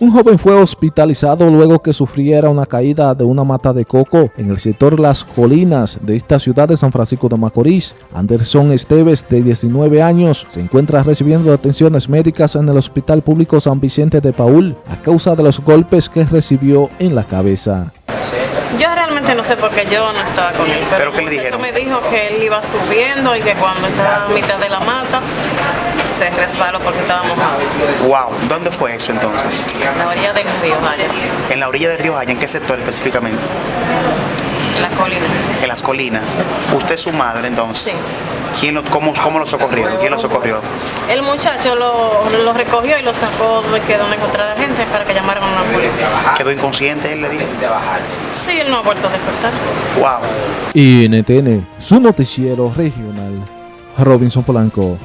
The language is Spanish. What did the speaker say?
Un joven fue hospitalizado luego que sufriera una caída de una mata de coco en el sector Las Colinas de esta ciudad de San Francisco de Macorís. Anderson Esteves, de 19 años, se encuentra recibiendo atenciones médicas en el Hospital Público San Vicente de Paul a causa de los golpes que recibió en la cabeza. Yo realmente no sé por qué yo no estaba con él, pero, ¿Pero qué le dijeron? me dijo que él iba subiendo y que cuando estaba a mitad de la mata se resbaló porque estaba mojado. Wow, ¿dónde fue eso entonces? En la orilla del río Jaya, En la orilla del río Jaya, ¿en qué sector específicamente? en la colina. En las colinas. ¿Usted es su madre entonces? Sí. ¿Quién lo, cómo, ¿Cómo lo socorrieron? ¿Quién lo socorrió? El muchacho lo, lo recogió y lo sacó de que donde encontrara la gente para que llamaran a una ambulancia. ¿Quedó inconsciente él, le dijo? Sí, él no ha vuelto a despertar. Wow. NTN, su noticiero regional, Robinson Polanco.